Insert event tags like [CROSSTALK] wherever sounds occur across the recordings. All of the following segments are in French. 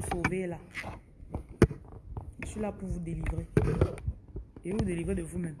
vous sauver là. Je suis là pour vous délivrer. Et vous délivrer de vous-même.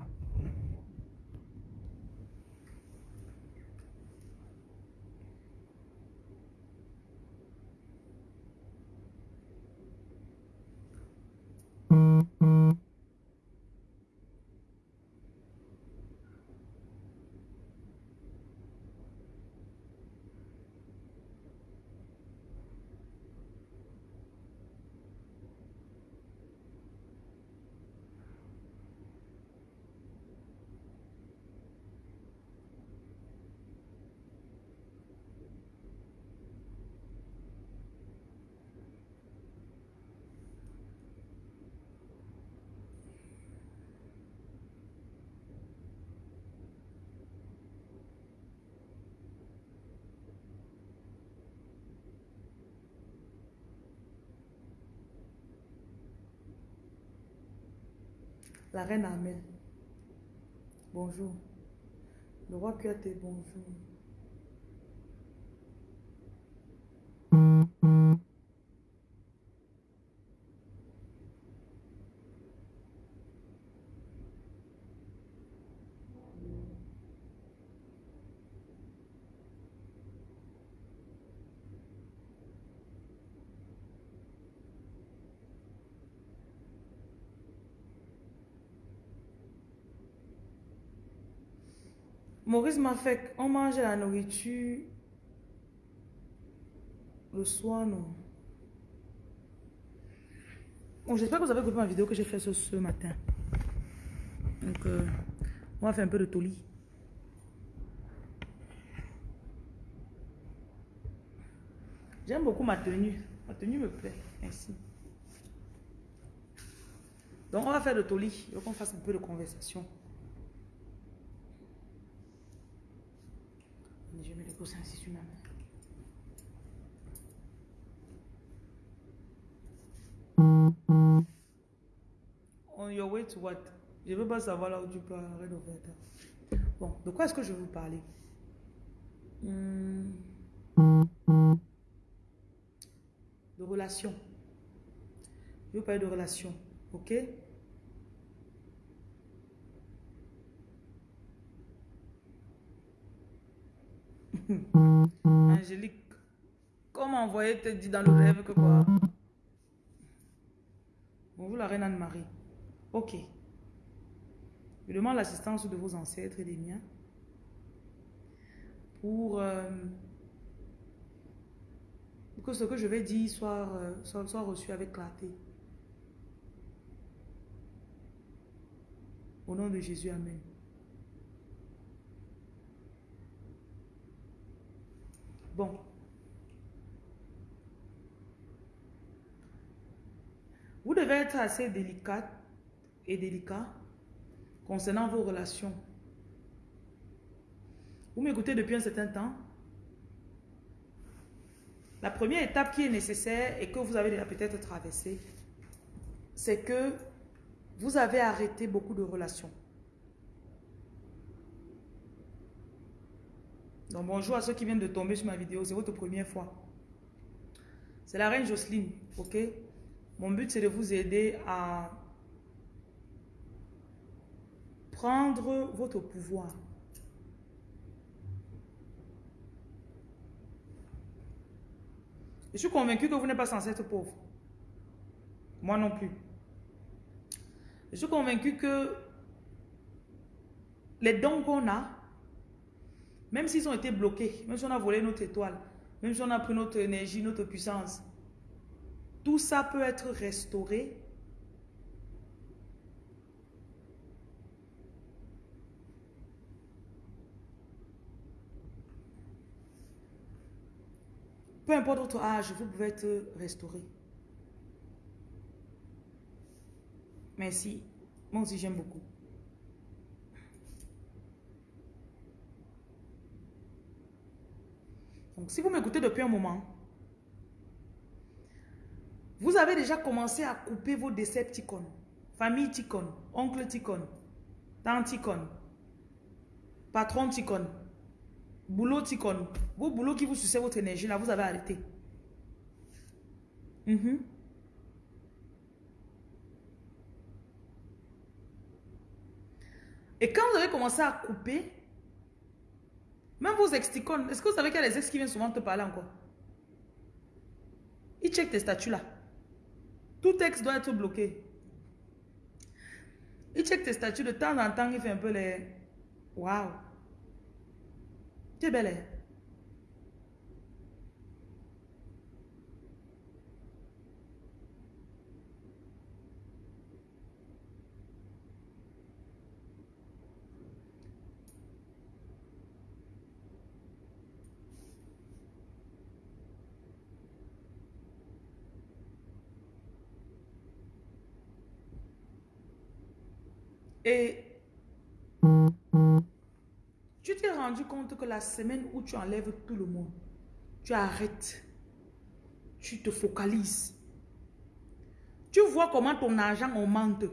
La reine Amel. Bonjour. Le roi Kyote, bonjour. Maurice m'a fait, on mange la nourriture le soir, non. J'espère que vous avez écouté ma vidéo que j'ai fait ce, ce matin. Donc, euh, on va faire un peu de toli. J'aime beaucoup ma tenue. Ma tenue me plaît. Merci. Donc, on va faire de toli. Il faut qu'on fasse un peu de conversation. Je mets les coussins ici sur ma main. On your way to what? Je ne veux pas savoir là où tu faire ça. Bon, de quoi est-ce que je vais vous parler? Hmm. De relations. Je vais parler de relations. Ok? Angélique, comment envoyer te dit dans le rêve que quoi? Bonjour la reine Anne-Marie. Ok. Je demande l'assistance de vos ancêtres et des miens pour, euh, que ce que je vais dire euh, soit, soit reçu avec clarté. Au nom de Jésus, Amen. Bon. Vous devez être assez délicate et délicat concernant vos relations. Vous m'écoutez depuis un certain temps. La première étape qui est nécessaire et que vous avez peut-être traversée, c'est que vous avez arrêté beaucoup de relations. Donc bonjour à ceux qui viennent de tomber sur ma vidéo, c'est votre première fois. C'est la reine Jocelyne, ok? Mon but c'est de vous aider à prendre votre pouvoir. Je suis convaincu que vous n'êtes pas censé être pauvre. Moi non plus. Je suis convaincu que les dons qu'on a, même s'ils ont été bloqués, même si on a volé notre étoile, même si on a pris notre énergie, notre puissance, tout ça peut être restauré Peu importe votre âge, vous pouvez être restauré. Merci. Moi aussi, j'aime beaucoup. Si vous m'écoutez depuis un moment, vous avez déjà commencé à couper vos décepticons, famille ticon, oncle ticon, tante ticon, patron ticon, boulot ticon. Vos boulots qui vous sucez votre énergie, là, vous avez arrêté. Mm. Et quand vous avez commencé à couper, même vos ex est-ce que vous savez qu'il y a des ex qui viennent souvent te parler encore? Ils checkent tes statuts là. Tout ex doit être bloqué. Ils checkent tes statuts de temps en temps, il fait un peu les... Waouh Tu es belle, hein? Et tu t'es rendu compte que la semaine où tu enlèves tout le monde, tu arrêtes, tu te focalises. Tu vois comment ton argent augmente.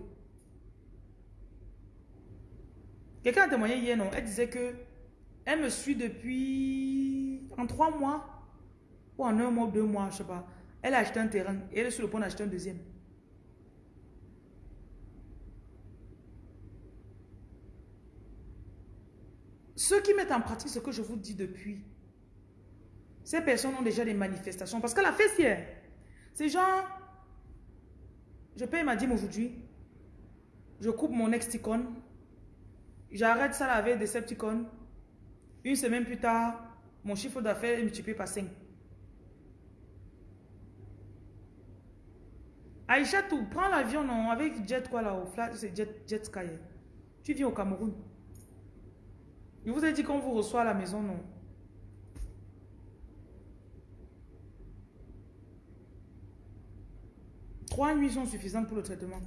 Quelqu'un a témoigné hier, non? Elle disait que elle me suit depuis en trois mois ou en un mois, deux mois, je sais pas. Elle a acheté un terrain et elle est sur le point d'acheter un deuxième. Ceux qui mettent en pratique ce que je vous dis depuis, ces personnes ont déjà des manifestations. Parce que la fessière, c'est genre, je paye ma dîme aujourd'hui, je coupe mon ex-ticone, j'arrête ça la veille des ticone. une semaine plus tard, mon chiffre d'affaires est multiplié par 5. Aïcha, tout, prends l'avion, non, avec Jet quoi là, au flat, c'est Jet, Jet Sky. Tu viens au Cameroun. Je vous ai dit qu'on vous reçoit à la maison, non? Trois nuits sont suffisantes pour le traitement.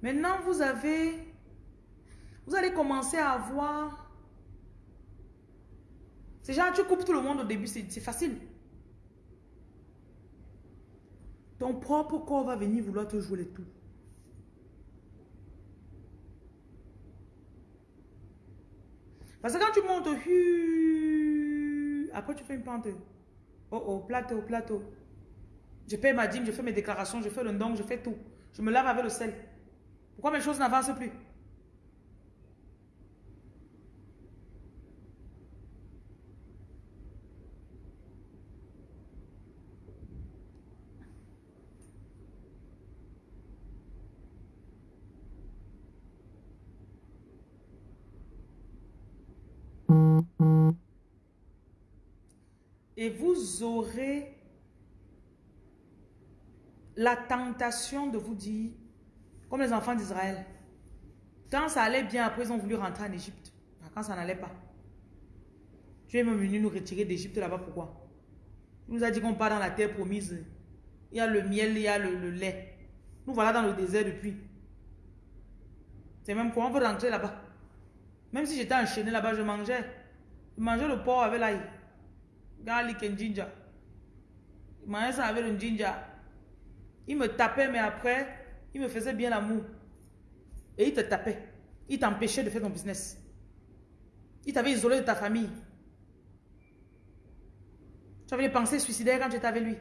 Maintenant, vous avez... Vous allez commencer à avoir... C'est genre, tu coupes tout le monde au début, c'est facile. Ton propre corps va venir vouloir te jouer les tours. Parce que quand tu montes, après tu fais une pente. Oh oh, plateau, plateau. Je paye ma dîme, je fais mes déclarations, je fais le don, je fais tout. Je me lave avec le sel. Pourquoi mes choses n'avancent plus? Et vous aurez la tentation de vous dire, comme les enfants d'Israël, quand ça allait bien, après ils ont voulu rentrer en Égypte. Quand ça n'allait pas. Tu es même venu nous retirer d'Égypte là-bas, pourquoi? Il nous a dit qu'on part dans la terre promise. Il y a le miel, il y a le, lait. Nous voilà dans le désert depuis. C'est même quoi? On veut rentrer là-bas. Même si j'étais enchaîné là-bas, je mangeais. Je mangeais le porc avec l'ail garlic and ginger. Il ça avec le ginger. Il me tapait, mais après, il me faisait bien l'amour. Et il te tapait. Il t'empêchait de faire ton business. Il t'avait isolé de ta famille. Tu avais des pensées suicidaires quand tu étais avec lui.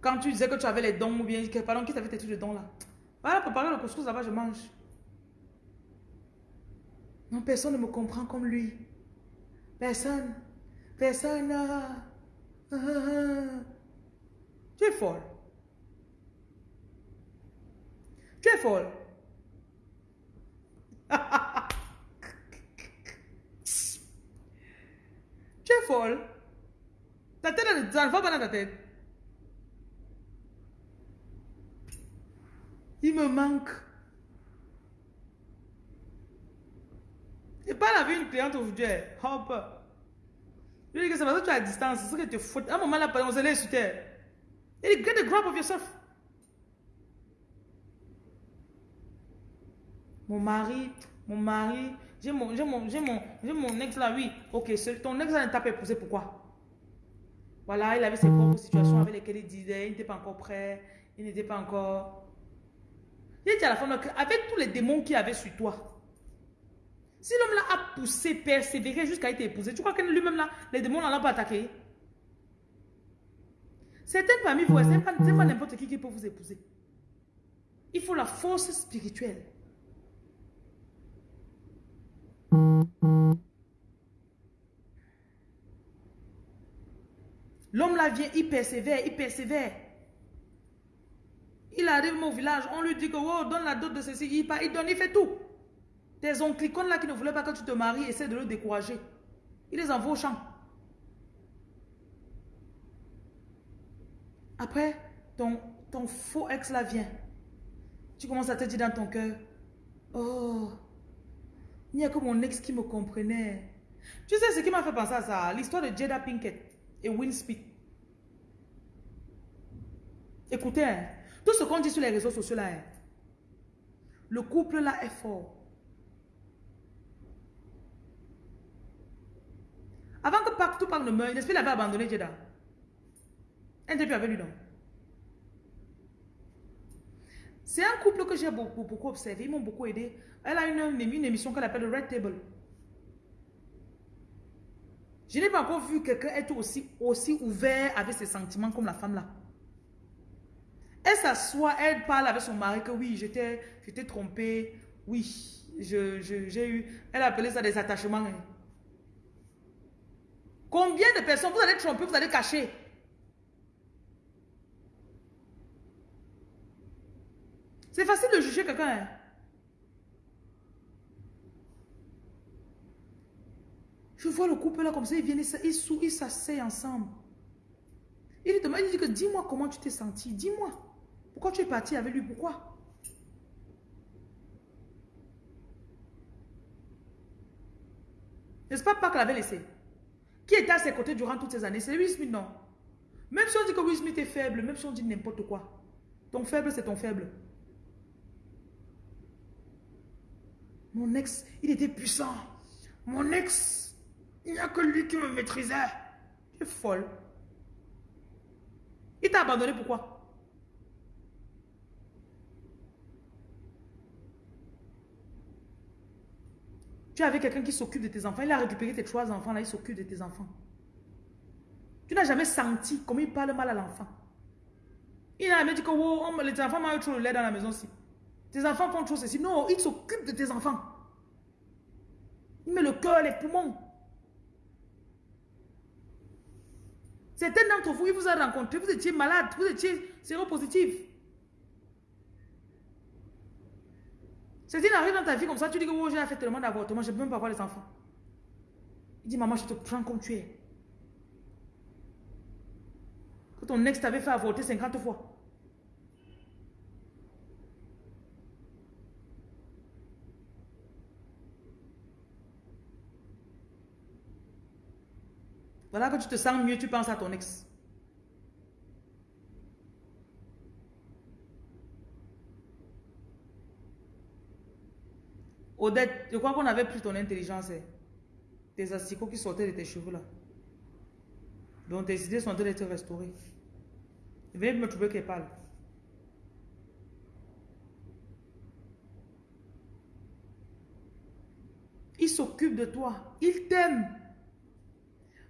Quand tu disais que tu avais les dons ou bien, pardon, qui t'avait tes trucs de dons là. Voilà, préparer le couscous là-bas, je mange. Non, personne ne me comprend comme lui. Personne. Personne. Tu es folle. Tu es folle. [LAUGHS] tu es folle. Ta tête, ça ne va dans ta tête. Il me manque. Pas avec une cliente aujourd'hui. Hop. Je dis que c'est parce que tu es à distance. C'est ce que tu fous. À un moment là, on se laisse sur terre. Et get a grab of yourself. Mon mari, mon mari, j'ai mon, mon, mon, mon ex là, oui. Ok, ton ex là ne t'a pas épousé, pourquoi? Voilà, il avait ses propres situations avec lesquelles il disait, il n'était pas encore prêt, il n'était pas encore... Il dit à la femme, avec tous les démons qu'il avait sur toi, Si l'homme là a poussé, persévéré jusqu'à être épousé, tu crois que lui-même là, les démons n'ont pas attaqué? Certaines parmi vous, ce n'est pas, pas n'importe qui qui peut vous épouser. Il faut la force spirituelle. L'homme là vient, il persévère, il persévère. Il arrive au village, on lui dit que oh, donne la dot de ceci, il, il donne, il fait tout. Tes oncles là qui ne voulaient pas que tu te maries, essaient de le décourager. Il les envoie au champ. Après, ton, faux ex là vient. Tu commences à te dire dans ton cœur, oh, il n'y a que mon ex qui me comprenait. Tu sais ce qui m'a fait penser à ça L'histoire de Jada Pinkett et Will. Écoutez, hein, tout ce qu'on dit sur les réseaux sociaux là, hein, le couple là est fort. Avant que partout parle ne meure, n'est-ce pas il avait abandonné Jada Un depuis avec lui donc. C'est un couple que j'ai beaucoup, beaucoup observé, ils m'ont beaucoup aidé. Elle a une, émission qu'elle appelle Red Table. Je n'ai pas encore vu quelqu'un être aussi, aussi ouvert avec ses sentiments comme la femme là. Elle s'assoit, elle parle avec son mari que oui, j'étais trompée, oui, j'ai eu, elle appelait ça des attachements. Hein. Combien de personnes vous allez tromper, vous allez cacher? C'est facile de juger quelqu'un. Hein. Je vois le couple là comme ça, ils viennent, ils ils s'asseyent ensemble. Il demande, il dit que dis-moi comment tu t'es senti, dis-moi. Pourquoi tu es parti avec lui, pourquoi? N'est-ce pas pas qu'elle avait laissé? Qui était à ses côtés durant toutes ces années? C'est Will non? Même si on dit que Will est faible, même si on dit n'importe quoi, ton faible, c'est ton faible. Mon ex, il était puissant. Mon ex, il n'y a que lui qui me maîtrisait. Tu es folle. Il t'a abandonné pourquoi? Tu avais quelqu'un qui s'occupe de tes enfants. Il a récupéré tes trois enfants, là, il s'occupe de tes enfants. Tu n'as jamais senti comment il parle mal à l'enfant. Il n'a jamais dit que oh, les enfants m'ont trop le lait dans la maison aussi. Tes enfants font trop ceci. Non, il s'occupe de tes enfants. Il met le cœur, les poumons. Certains d'entre vous, il vous a rencontré, vous étiez malade, vous étiez séropositif. Certains arrivent dans ta vie comme ça, tu dis que oh, j'ai fait tellement d'avortements, je ne peux même pas voir les enfants. Il dit, maman, je te prends comme tu es. Que ton ex t'avait fait avorter 50 fois. Voilà que tu te sens mieux, tu penses à ton ex. Odette, je crois qu'on avait pris ton intelligence. Hein. Tes asticots qui sortaient de tes cheveux là. Donc tes idées sont en train d'être restaurées. Viens me trouver qu'elle parle. Il s'occupe de toi. Il t'aime.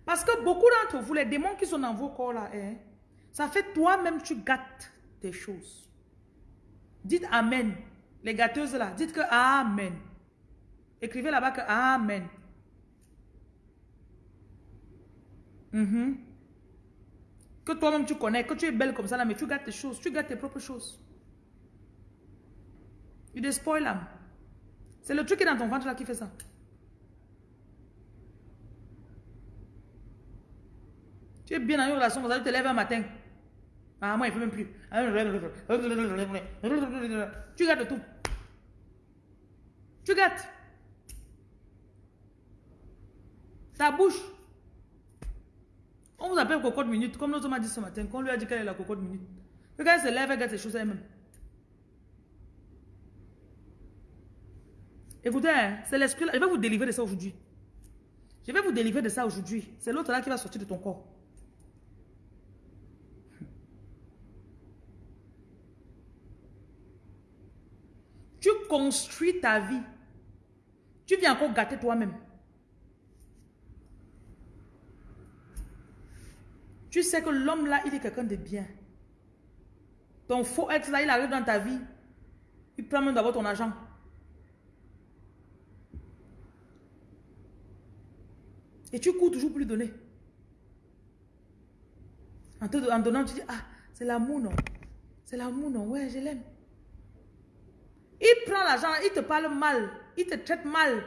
Parce que beaucoup d'entre vous, les démons qui sont dans vos corps là, hein, ça fait toi-même, tu gâtes tes choses. Dites Amen. Les gâteuses là, dites que Amen. Écrivez là-bas que Amen. Mhm. Que toi-même tu connais, que tu es belle comme ça là, mais tu gâtes tes choses, tu gâtes tes propres choses. You despoil them. C'est le truc qui est dans ton ventre là qui fait ça. Tu es bien dans une relation, vous allez te lever un matin. Ah, moi, il ne fait même plus. Tu gâtes tout. Tu gâtes. Ta bouche. On vous appelle cocotte minute, comme l'autre m'a dit ce matin, qu'on lui a dit qu'elle est la cocotte minute. quand elle se lève, elle gâte ses choses elle-même. Écoutez, hein, c'est l'esprit là. Je vais vous délivrer de ça aujourd'hui. Je vais vous délivrer de ça aujourd'hui. C'est l'autre là qui va sortir de ton corps. Tu construis ta vie. Tu viens encore gâter toi-même. Tu sais que l'homme là, il est quelqu'un de bien. Ton faux ex là, il arrive dans ta vie. Il prend même d'abord ton argent. Et tu cours toujours pour lui donner. En, te, en donnant, tu dis, ah, c'est l'amour, non. C'est l'amour, non. Ouais, je l'aime. Il prend l'argent, il te parle mal. Il te traite mal.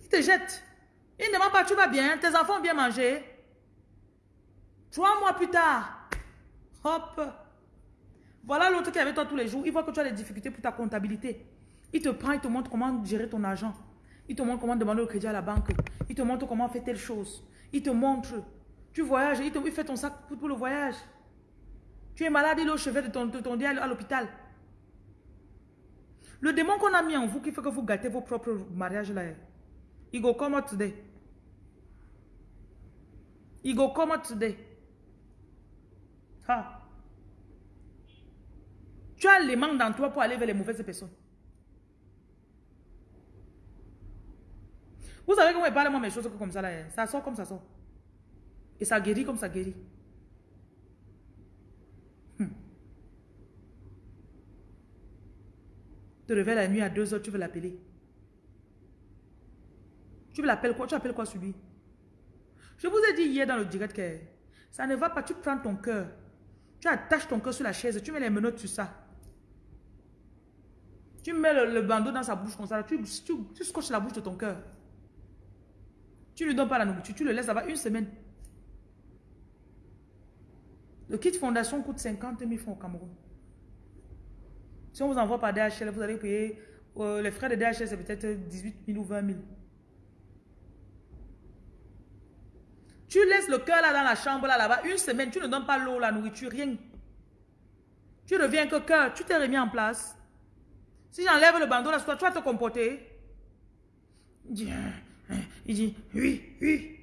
Il te jette. Il ne demande pas, tu vas bien, tes enfants ont bien mangé. Trois mois plus tard, hop, voilà l'autre qui est avec toi tous les jours. Il voit que tu as des difficultés pour ta comptabilité. Il te prend, il te montre comment gérer ton argent. Il te montre comment demander le crédit à la banque. Il te montre comment faire telle chose. Il te montre. Tu voyages, il, te, fait ton sac pour, le voyage. Tu es malade, il est au chevet de ton, de ton à l'hôpital. Le démon qu'on a mis en vous qui fait que vous gâtez vos propres mariages là. Il go come out today. Il go come out today. Tu as les mains dans toi pour aller vers les mauvaises personnes. Vous savez comment il parle moi mes choses comme ça là. Hein? Ça sort comme ça sort. Et ça guérit comme ça guérit. Hmm. Tu te réveilles la nuit à 2 heures, tu veux l'appeler. Tu veux l'appeler quoi? Tu appelles quoi sur lui? Je vous ai dit hier dans le direct que ça ne va pas. Tu prends ton cœur. Tu attaches ton cœur sur la chaise. Tu mets les menottes sur ça. Tu mets le, bandeau dans sa bouche comme ça, tu scotches la bouche de ton cœur. Tu ne lui donnes pas la nourriture, tu le laisses là-bas une semaine. Le kit fondation coûte 50 000 francs au Cameroun. Si on vous envoie par DHL, vous allez payer, euh, les frais de DHL, c'est peut-être 18 000 ou 20 000. Tu laisses le cœur là dans la chambre là, là-bas, une semaine, tu ne donnes pas l'eau, la nourriture, rien. Tu reviens que cœur, tu t'es remis en place. Si j'enlève le bandeau là, toi, tu vas te comporter. Il dit, hein, hein. il dit oui, oui.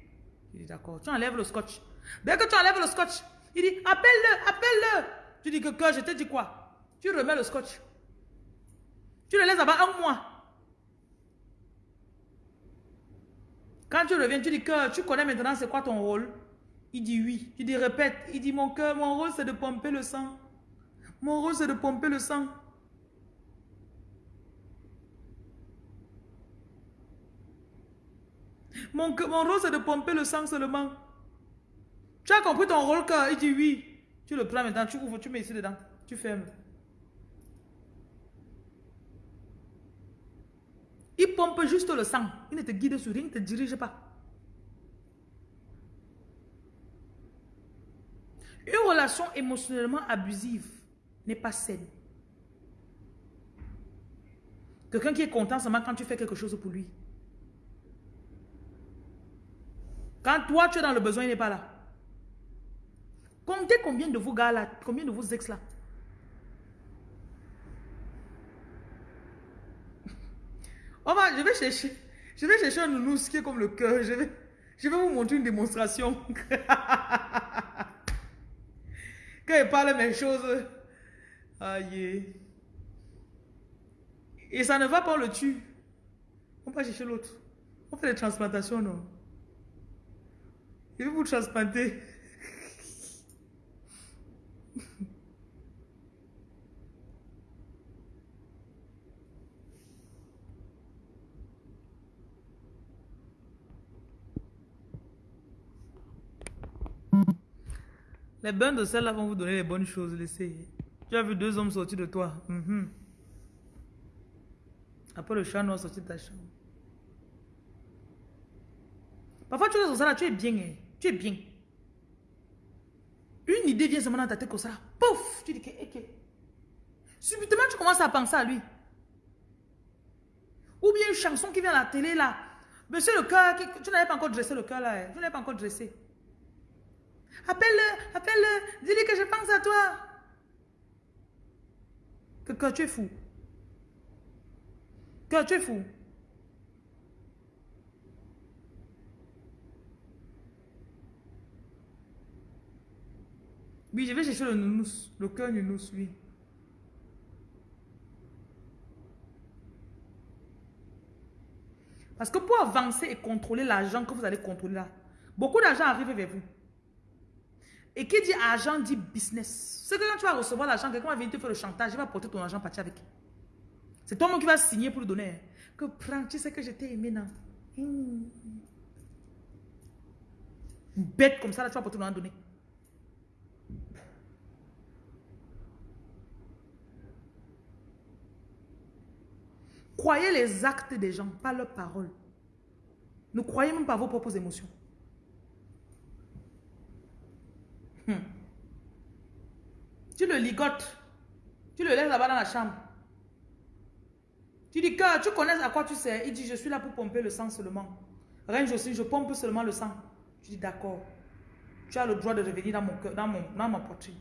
Il dit, d'accord. Tu enlèves le scotch. Dès que tu enlèves le scotch, il dit, appelle-le, appelle-le. Tu dis que, que je te dis quoi? Tu remets le scotch. Tu le laisses là-bas un mois. Quand tu reviens, tu dis que tu connais maintenant c'est quoi ton rôle Il dit oui. Tu dis répète. Il dit mon cœur, mon rôle c'est de pomper le sang. Mon rôle c'est de pomper le sang. Mon, mon rôle, c'est de pomper le sang seulement. Tu as compris ton rôle cœur Il dit oui. Tu le prends maintenant, tu ouvres, tu mets ici dedans. Tu fermes. Il pompe juste le sang. Il ne te guide sur rien, il ne te dirige pas. Une relation émotionnellement abusive n'est pas saine. Quelqu'un qui est content seulement quand tu fais quelque chose pour lui. Quand toi, tu es dans le besoin, il n'est pas là. Comptez combien de vos gars là, combien de vos ex là? On je vais chercher, je vais chercher un nounours qui est comme le cœur. Je vais, je vais vous montrer une démonstration. [LAUGHS] Quand il parle mes choses, aïe. Et ça ne va pas, le tue. On va chercher l'autre. On fait des transplantations, non? Il veut vous transplanter. [LAUGHS] Les bains de sel là vont vous donner les bonnes choses. Laissez. Tu as vu deux hommes sortir de toi. Mhm. Après le chat noir sortir de ta chambre. Parfois tu es dans ça là, tu es bien. Hein. Tu es bien. Une idée vient seulement dans ta tête comme ça. Pouf Tu dis que, ok. Subitement, tu commences à penser à lui. Ou bien une chanson qui vient à la télé là. Monsieur le cœur, tu n'avais pas encore dressé le cœur là. Hein. Tu n'avais pas encore dressé. Appelle-le, appelle-le, dis-lui que je pense à toi. Que, tu es fou. Que tu es fou. Oui, je vais chercher le nounous, le cœur nounous, oui. Parce que pour avancer et contrôler l'argent que vous allez contrôler là, beaucoup d'argent arrive vers vous. Et qui dit argent dit business. C'est que quand tu vas recevoir l'argent, quelqu'un va venir te faire le chantage, il va porter ton argent partir avec. C'est toi-même qui vas signer pour le donner. Que prends, tu sais que je t'ai aimé, non? Bête comme ça, là, tu vas porter ton donner. Croyez les actes des gens, pas leurs paroles. Ne croyez même pas vos propres émotions. Hmm. Tu le ligotes. Tu le laisses là-bas dans la chambre. Tu dis que tu connais à quoi tu sais. Il dit, je suis là pour pomper le sang seulement. Range aussi, je pompe seulement le sang. Tu dis, d'accord. Tu as le droit de revenir dans, mon dans, dans ma poitrine.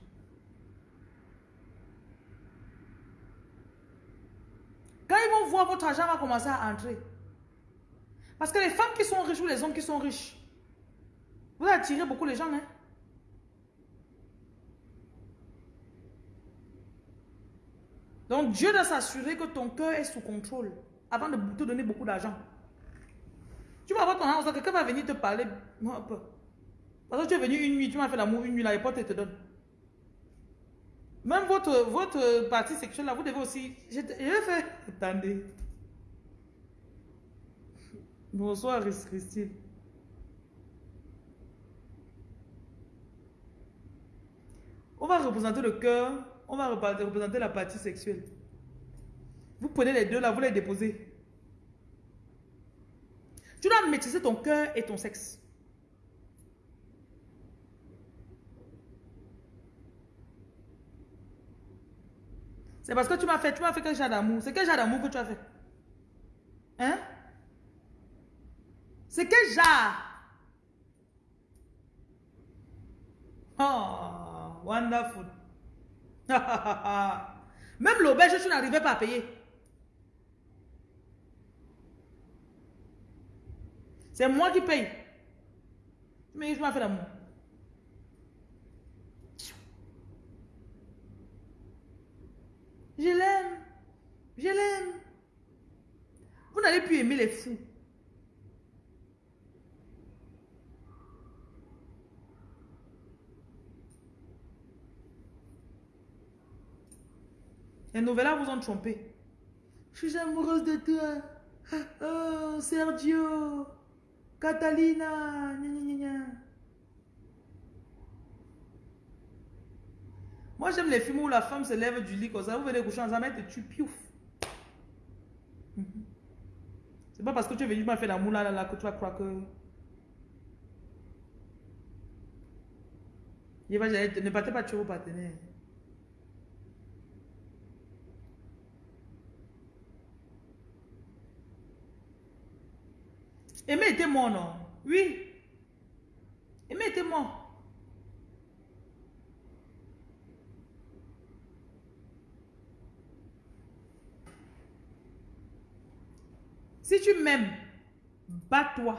Quand ils vont voir votre argent va commencer à entrer. Parce que les femmes qui sont riches ou les hommes qui sont riches, vous attirez beaucoup les gens. Hein? Donc Dieu doit s'assurer que ton cœur est sous contrôle avant de te donner beaucoup d'argent. Tu vas avoir ton argent, quelqu'un va venir te parler. Parce que tu es venu une nuit, tu m'as fait l'amour une nuit, la porte te donne. Même votre, votre partie sexuelle, là, vous devez aussi... Je, faire... Attendez. Bonsoir, Christine. On va représenter le cœur, on va représenter la partie sexuelle. Vous prenez les deux là, vous les déposez. Tu dois maîtriser ton cœur et ton sexe. C'est parce que tu m'as fait, tu m'as fait quel genre d'amour C'est quel genre d'amour que tu as fait? Hein? C'est quel genre? Oh, wonderful. [LAUGHS] Même l'auberge, tu n'arrivais pas à payer. C'est moi qui paye. Mais je m'as fait l'amour. Je l'aime. Je l'aime. Vous n'allez plus aimer les fous. Les nouvelles vous ont trompé. Je suis amoureuse de toi. Oh, Sergio. Catalina. Moi, j'aime les films où la femme se lève du lit comme ça. Vous venez coucher ensemble, elle te tue, piouf. Mhm. C'est pas parce que tu es venu m'as fait l'amour là, là, là, que tu vas croire que... ne partez pas tuer vos partenaires. Aimé était mort, non? Oui. Aimé était. Si tu m'aimes, bats-toi.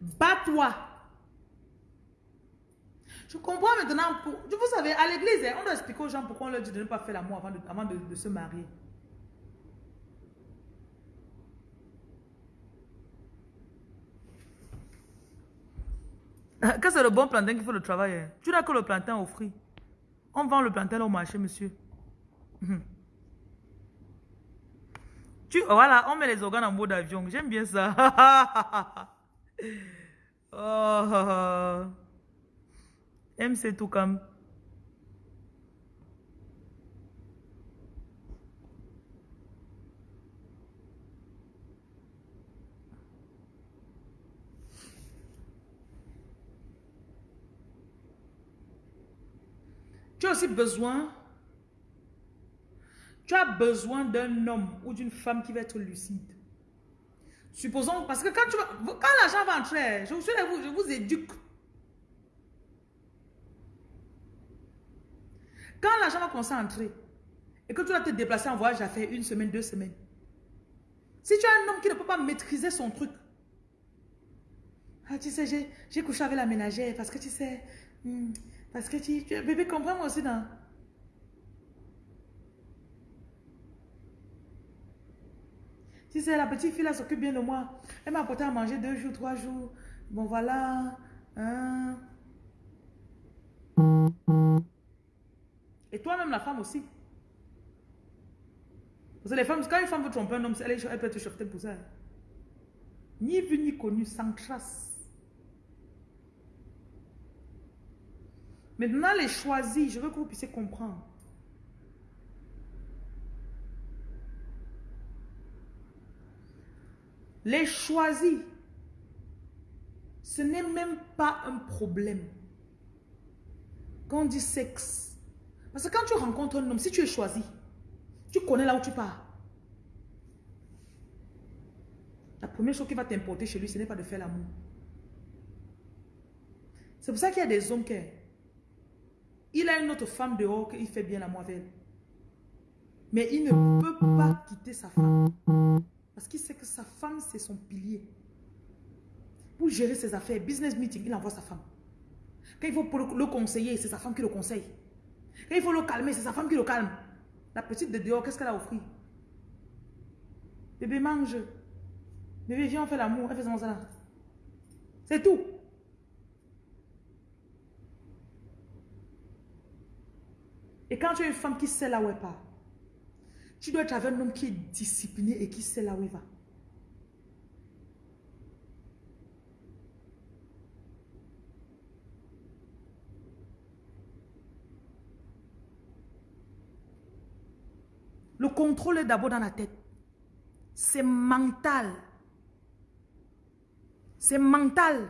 Bats-toi. Je comprends maintenant. Pour, vous savez, à l'église, on doit expliquer aux gens pourquoi on leur dit de ne pas faire l'amour avant de, se marier. Ah, quand c'est le bon plantain qui fait le travail, tu n'as que le plantain au fruit. On vend le plantain au marché, monsieur. Hum. Tu, voilà, on met les organes en mode avion. J'aime bien ça. [LAUGHS] oh. MC tout Tu as aussi besoin tu as besoin d'un homme ou d'une femme qui va être lucide. Supposons, parce que quand, quand l'argent va entrer, je vous, éduque. Quand l'argent va commencer à entrer et que tu vas te déplacer en voyage à faire une semaine, deux semaines. Si tu as un homme qui ne peut pas maîtriser son truc, ah, tu sais, j'ai couché avec la ménagère parce que tu sais, hmm, parce que tu, tu bébé, comprends-moi aussi, non? Si c'est la petite fille, elle s'occupe bien de moi. Elle m'a apporté à manger deux jours, trois jours. Bon, voilà. Hein. Et toi-même, la femme aussi. Parce que les femmes, quand une femme veut tromper un homme, elle, elle peut être choquée pour ça. Ni vu ni connu, sans trace. Maintenant, les choisis, je veux que vous puissiez comprendre. Les choisis, ce n'est même pas un problème. Quand on dit sexe, parce que quand tu rencontres un homme, si tu es choisi, tu connais là où tu pars. La première chose qui va t'importer chez lui, ce n'est pas de faire l'amour. C'est pour ça qu'il y a des hommes qui... Il a une autre femme dehors qu'il fait bien la avec Mais il ne peut pas quitter sa femme. Parce qu'il sait que sa femme, c'est son pilier. Pour gérer ses affaires, business meeting, il envoie sa femme. Quand il faut le conseiller, c'est sa femme qui le conseille. Quand il faut le calmer, c'est sa femme qui le calme. La petite de dehors, qu'est-ce qu'elle a offert? Bébé mange. Bébé, viens, on fait l'amour. Elle fait ça. C'est tout. Et quand tu es une femme qui sait là où elle part, tu dois être avec un homme qui est discipliné et qui sait là où il va. Le contrôle est d'abord dans la tête. C'est mental. C'est mental.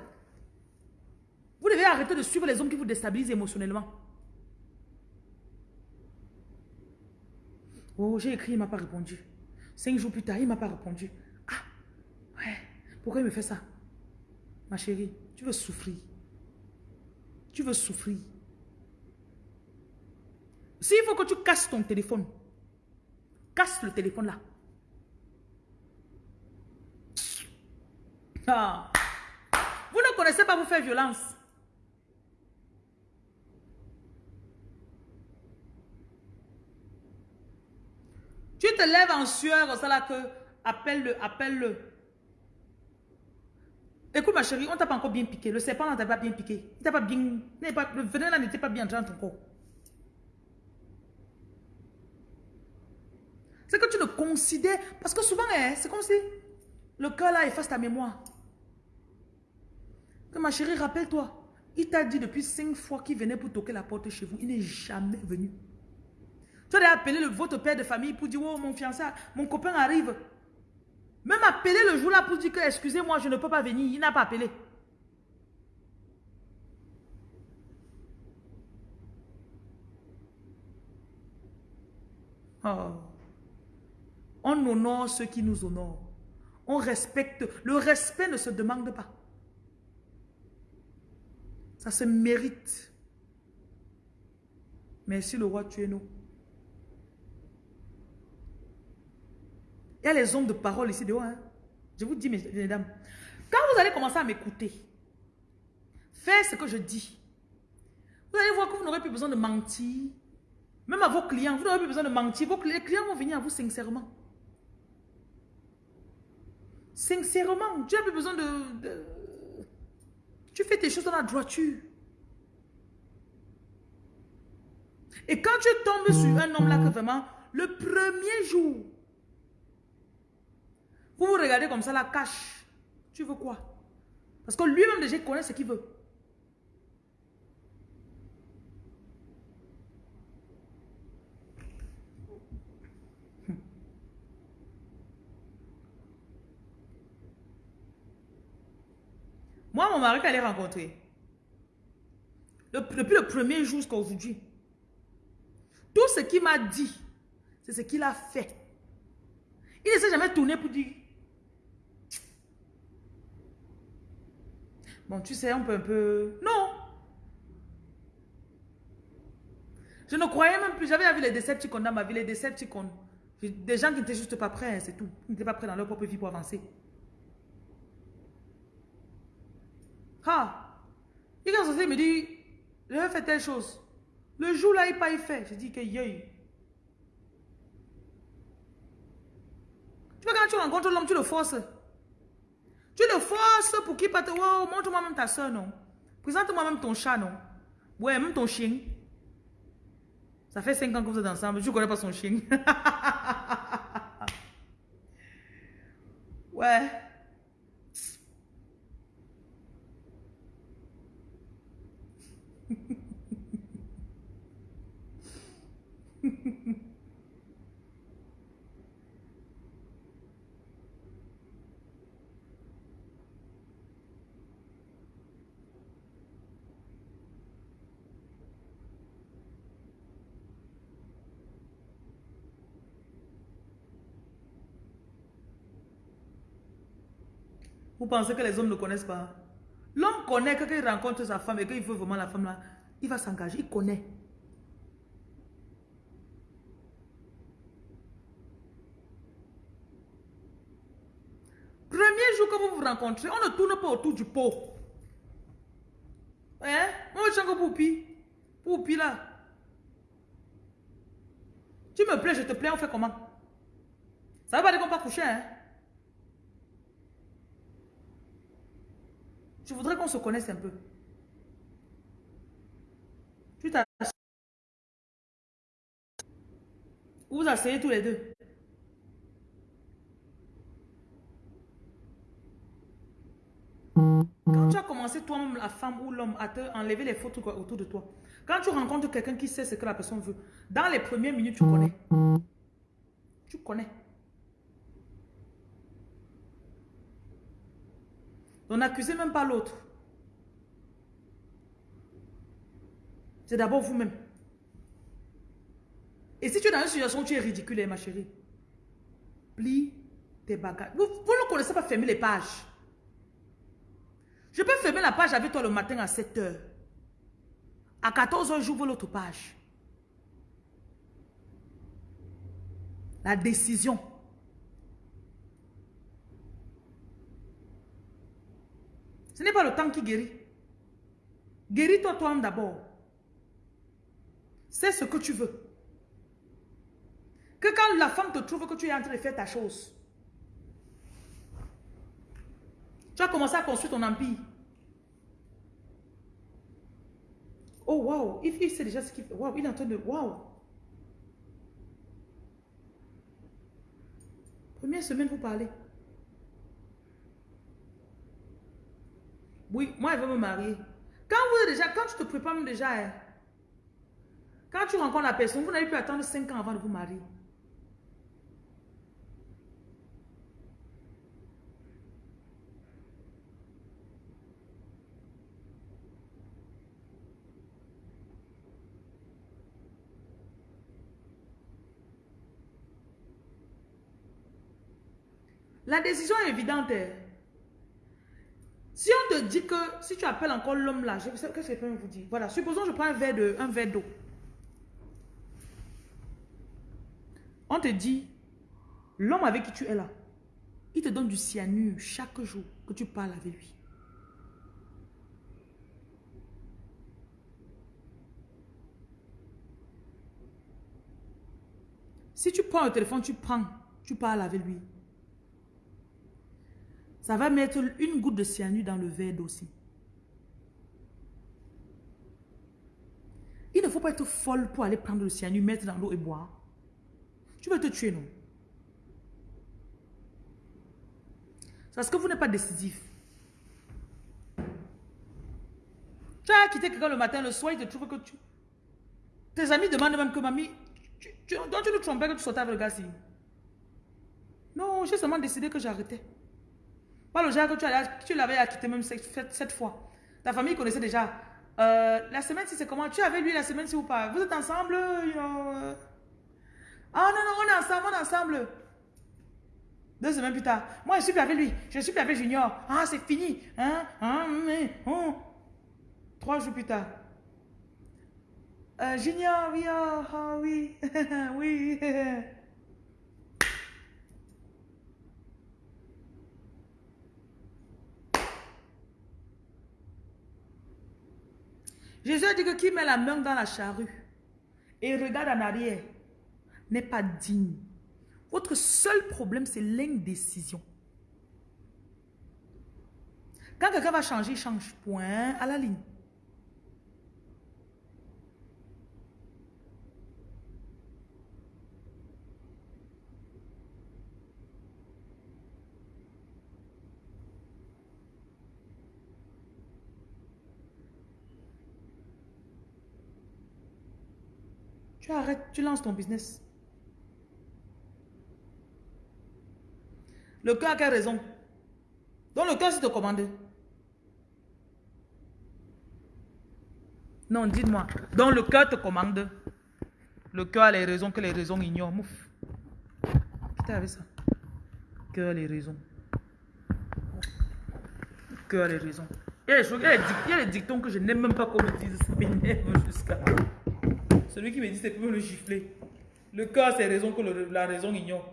Vous devez arrêter de suivre les hommes qui vous déstabilisent émotionnellement. Oh, j'ai écrit, il ne m'a pas répondu. Cinq jours plus tard, il ne m'a pas répondu. Ah, ouais, pourquoi il me fait ça? Ma chérie, tu veux souffrir. Tu veux souffrir. S'il faut que tu casses ton téléphone, casse le téléphone là. Ah. Vous ne connaissez pas vous faire violence. Tu te lèves en sueur, ça là que appelle-le, appelle-le. Écoute ma chérie, on t'a pas encore bien piqué. Le serpent ne t'a pas bien piqué. Il pas bien. Le venin là n'était pas bien dans ton corps. C'est que tu le considères. Parce que souvent, hein, c'est comme si le cœur là efface ta mémoire. Que ma chérie, rappelle-toi. Il t'a dit depuis cinq fois qu'il venait pour toquer la porte chez vous. Il n'est jamais venu. As appelé le, votre père de famille pour dire, oh mon fiancé, mon copain arrive. Même appeler le jour-là pour dire que, excusez-moi, je ne peux pas venir. Il n'a pas appelé. Oh. On honore ceux qui nous honorent. On respecte. Le respect ne se demande pas. Ça se mérite. Merci le roi, tu es nous. Il y a les hommes de parole ici dehors. Hein. Je vous dis, mesdames, quand vous allez commencer à m'écouter, faites ce que je dis. Vous allez voir que vous n'aurez plus besoin de mentir. Même à vos clients, vous n'aurez plus besoin de mentir. Vos les clients vont venir à vous sincèrement. Sincèrement, tu n'as plus besoin de, Tu fais tes choses dans la droiture. Et quand tu tombes sur un homme là que vraiment, le premier jour, vous vous regardez comme ça, la cache. Tu veux quoi? Parce que lui-même déjà connaît ce qu'il veut. Moi, mon mari, qu'elle est rencontré, depuis le premier jour jusqu'à aujourd'hui, tout ce qu'il m'a dit, c'est ce qu'il a fait. Il ne s'est jamais tourné pour dire Bon, tu sais, on peut un peu... Non Je ne croyais même plus. J'avais vu les Decepticons dans ma vie, les Decepticons. Des gens qui n'étaient juste pas prêts, c'est tout. Ils n'étaient pas prêts dans leur propre vie pour avancer. Ah Il est me dit, je vais faire telle chose. Le jour là, il pas y fait. Je dis que yay. Tu vois, quand tu rencontres l'homme, tu le forces. Tu le forces pour qu'il parte. Wow, montre-moi même ta soeur, non? Présente-moi même ton chat, non? Ouais, même ton chien. Ça fait 5 ans que vous êtes ensemble. Je ne connais pas son chien. [LAUGHS] ouais. Vous pensez que les hommes ne connaissent pas L'homme connaît que quand il rencontre sa femme et qu'il veut vraiment la femme là, il va s'engager, il connaît. Premier jour que vous vous rencontrez, on ne tourne pas autour du pot. Hein? Moi, je suis Poupi. Poupi là. Tu me plais, je te plais, on fait comment? Ça va pas dire qu'on va coucher, hein? Je voudrais qu'on se connaisse un peu. Tu t'assieds. Vous asseyez tous les deux. Quand tu as commencé toi-même, la femme ou l'homme, à te enlever les fautes autour de toi, quand tu rencontres quelqu'un qui sait ce que la personne veut, dans les premières minutes, tu connais. Tu connais. On n'accusez même pas l'autre. C'est d'abord vous-même. Et si tu es dans une situation où tu es ridicule, ma chérie, plie tes bagages. Vous, ne connaissez pas fermer les pages. Je peux fermer la page avec toi le matin à 7 h À 14 h j'ouvre l'autre page. La décision. Ce n'est pas le temps qui guérit. Guéris-toi toi-même d'abord. C'est ce que tu veux. Que quand la femme te trouve que tu es en train de faire ta chose, tu as commencé à construire ton empire. Oh, wow. Il, sait déjà ce qu'il fait. Wow, il est en train de... Wow. Première semaine, vous parlez. Oui, moi, elle veut me marier. Quand vous déjà, quand tu te prépares déjà, hein, quand tu rencontres la personne, vous n'avez plus attendre 5 ans avant de vous marier. La décision est évidente. Si on te dit que, si tu appelles encore l'homme là, qu'est-ce que je peux vous dire? Voilà, supposons je prends un verre de, un verre d'eau. On te dit, l'homme avec qui tu es là, il te donne du cyanure chaque jour que tu parles avec lui. Si tu prends le téléphone, tu prends, tu parles avec lui. Ça va mettre une goutte de cyanure dans le verre aussi. Il ne faut pas être folle pour aller prendre le cyanure, mettre dans l'eau et boire. Tu vas te tuer, non? Parce que vous n'êtes pas décisif. Tu as quitté quelqu'un le matin, le soir, il te trouve que tu... Tes amis demandent même que mamie, tu, tu, donc tu ne trompais que tu sautais avec le gars Non, j'ai seulement décidé que j'arrêtais. Pas le genre que tu, l'avais acquitté même cette, fois. Ta famille connaissait déjà. Euh, la semaine, si c'est comment? Tu avais lui la semaine, si ou pas Vous êtes ensemble euh? Ah non, non, on est ensemble, on est ensemble. Deux semaines plus tard. Moi, je suis plus avec lui. Je suis plus avec Junior. Ah, c'est fini. Hein? hein? Mais, oh. Trois jours plus tard. Euh, junior, oui, oh, oh oui, [LAUGHS] oui. [LAUGHS] Jésus a dit que qui met la main dans la charrue et regarde en arrière n'est pas digne. Votre seul problème, c'est l'indécision. Quand quelqu'un va changer, il change. Point à la ligne. Tu arrêtes, tu lances ton business. Le cœur a raison Donc le cœur, c'est te commander. Non, dites-moi. Donc le cœur te commande. Le cœur a les raisons que les raisons ignorent. Mouf. Quittez avec ça? Cœur les raisons. Cœur les raisons. Des, il y a des dictons que je n'aime même pas qu'on me dise. Ça m'énerve jusqu'à. Celui qui me dit, c'est me le gifler. Le cœur, c'est raison que la raison ignore.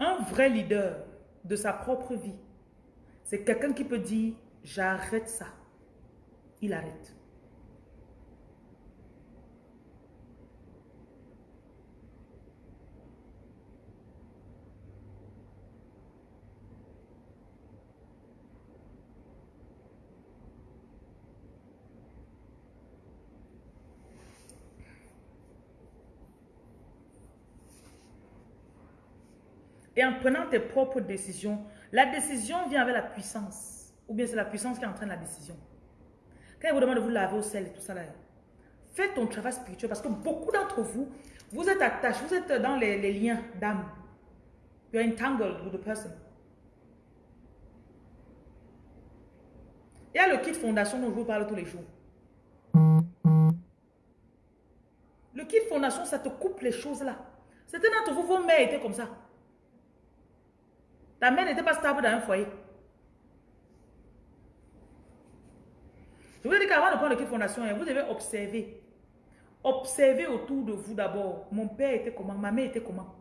Un vrai leader de sa propre vie, c'est quelqu'un qui peut dire, j'arrête ça. Il arrête. Et en prenant tes propres décisions, la décision vient avec la puissance. Ou bien c'est la puissance qui entraîne la décision. Quand il vous demande de vous laver au sel et tout ça là, faites ton travail spirituel parce que beaucoup d'entre vous, vous êtes attachés, vous êtes dans les, liens d'âme. You're entangled with the person. Il y a le kit fondation dont je vous parle tous les jours. Le kit fondation, ça te coupe les choses là. Certains d'entre vous, vos mères étaient comme ça. Ta mère n'était pas stable dans un foyer. Je vous ai dit qu'avant de prendre kit fondation, hein, vous devez observer. Observez autour de vous d'abord. Mon père était comment? Ma mère était comment?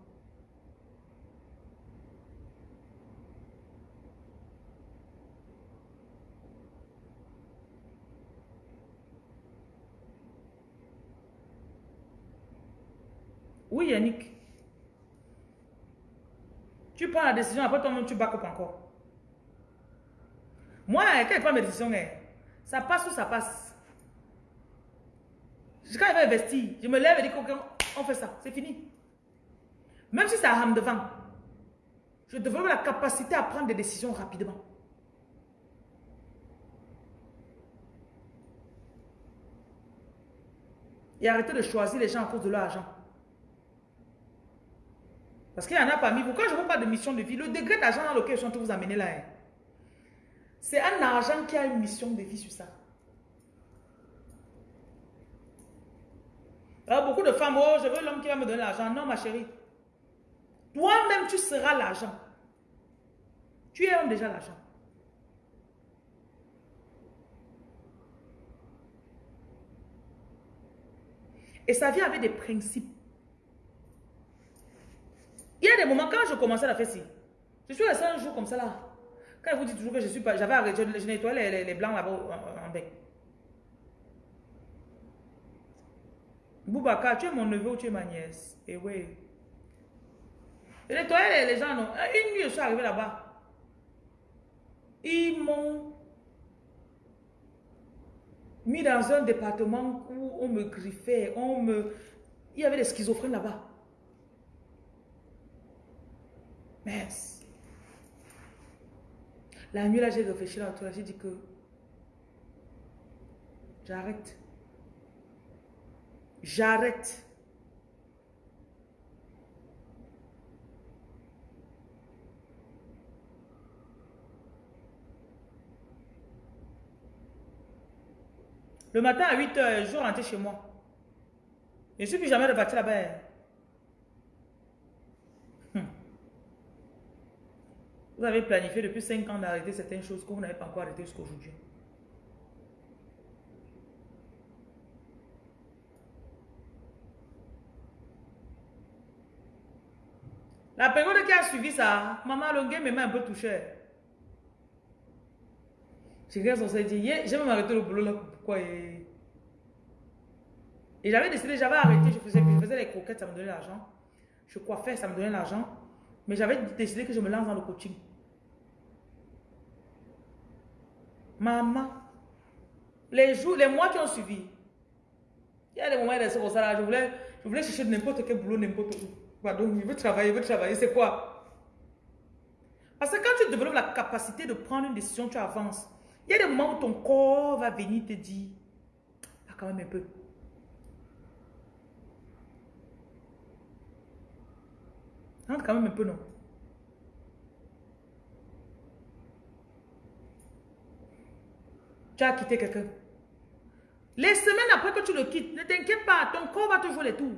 Oui, Yannick. Tu prends la décision, après toi-même, tu back up encore. Moi, quand je prends mes décisions, hein, ça passe ou ça passe. Quand je vais investir, je me lève et dis on fait ça, c'est fini. Même si ça rame devant, je développe la capacité à prendre des décisions rapidement. Et arrêter de choisir les gens à cause de leur argent. Parce qu'il y en a parmi vous. Quand je vous parle de mission de vie, le degré d'argent dans lequel je suis en train de vous amener là, hein, c'est un argent qui a une mission de vie sur ça. Alors beaucoup de femmes, oh, je veux l'homme qui va me donner l'argent. Non, ma chérie. Toi-même, tu seras l'argent. Tu es déjà l'argent. Et ça vient avec des principes. Il y a des moments, quand je commençais à faire ci, je suis resté un jour comme ça là. Quand je vous dis toujours que je suis pas, j'avais arrêté, je, nettoyais les, blancs là-bas en, bec. Boubacar, tu es mon neveu ou tu es ma nièce? Et eh oui. Je nettoyais les, les gens, non. Une nuit, je suis arrivé là-bas. Ils m'ont mis dans un département où on me griffait, on me... Il y avait des schizophrènes là-bas. La nuit, là, j'ai réfléchi là, j'ai dit que j'arrête. J'arrête. Le matin à 8 h je rentrais chez moi. Je ne suis plus jamais reparti là-bas. Vous avez planifié depuis 5 ans d'arrêter certaines choses que vous n'avez pas encore arrêté jusqu'à aujourd'hui. La période qui a suivi ça, maman, game m'a un peu touché. J'ai regardé son dit, j'ai même arrêté le boulot là. Pourquoi Et, et j'avais décidé, j'avais arrêté, je faisais, je faisais les croquettes, ça me donnait l'argent. Je coiffais, ça me donnait l'argent. Mais j'avais décidé que je me lance dans le coaching. Maman, les jours, les mois qui ont suivi, il y a des moments de comme ça je voulais, je voulais chercher n'importe quel boulot, n'importe où. Pardon, je veux travailler, je veux travailler, c'est quoi? Parce que quand tu développes la capacité de prendre une décision, tu avances. Il y a des moments où ton corps va venir te dire, ah, quand même un peu. Rentre quand même un peu, non? Tu as quitté quelqu'un. Les semaines après que tu le quittes, ne t'inquiète pas, ton corps va te jouer les tours.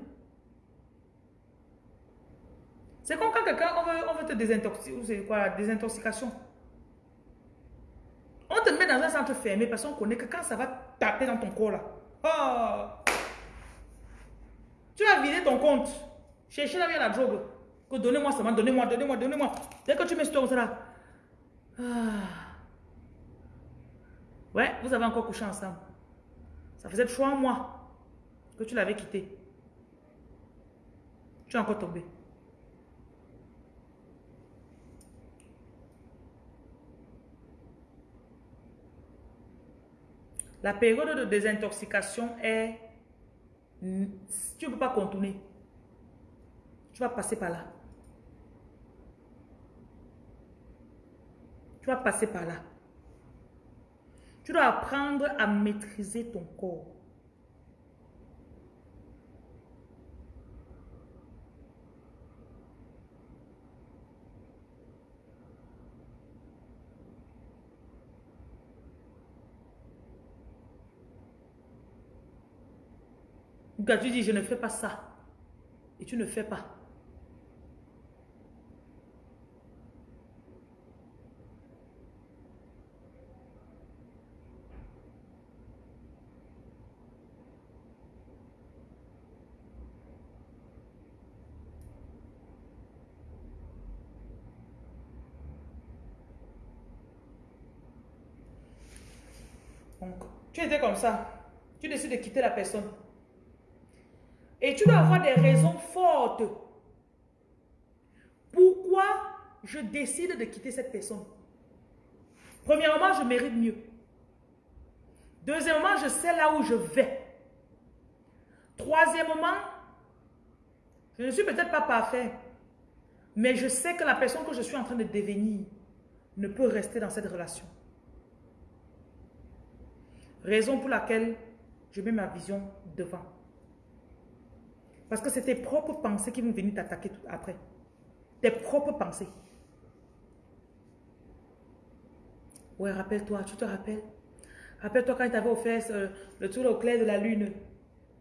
C'est comme quand quelqu'un, on veut, on te désintoxiquer, c'est quoi, désintoxication. On te met dans un centre fermé parce qu'on connaît que quand ça va taper dans ton corps là, oh, tu vas vider ton compte, chercher la vie à la drogue, donnez-moi seulement, donnez-moi, donnez-moi, donnez-moi. Dès que tu mets ce là, ah. Ouais, vous avez encore couché ensemble. Ça faisait trois mois que tu l'avais quitté. Tu es encore tombé. La période de désintoxication est... Tu ne peux pas contourner. Tu vas passer par là. Tu vas passer par là. Tu dois apprendre à maîtriser ton corps. Quand tu dis, je ne fais pas ça, et tu ne fais pas. Tu comme ça? Tu décides de quitter la personne. Et tu dois avoir des raisons fortes. Pourquoi je décide de quitter cette personne? Premièrement, je mérite mieux. Deuxièmement, je sais là où je vais. Troisièmement, je ne suis peut-être pas parfait, mais je sais que la personne que je suis en train de devenir ne peut rester dans cette relation. Raison pour laquelle je mets ma vision devant. Parce que c'est tes propres pensées qui vont venir t'attaquer après. Tes propres pensées. Ouais, rappelle-toi, tu te rappelles? Rappelle-toi quand il t'avait offert le tour au clair de la lune.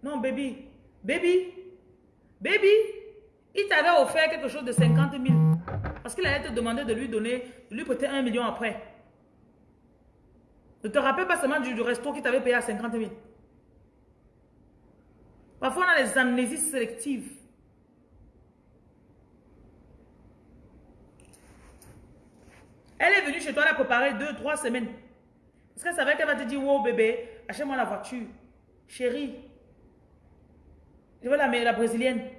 Non, baby. Baby. Baby. Il t'avait offert quelque chose de 50 000. Parce qu'il allait te demander de lui donner, de lui prêter un million après. Ne te rappelle pas seulement du, resto qui t'avait payé à 50 000. Parfois, on a les amnésies sélectives. Elle est venue chez toi, elle a préparé deux, trois semaines. Parce qu'elle savait qu'elle va te dire, wow bébé, achète-moi la voiture. Chérie, je veux la, la brésilienne.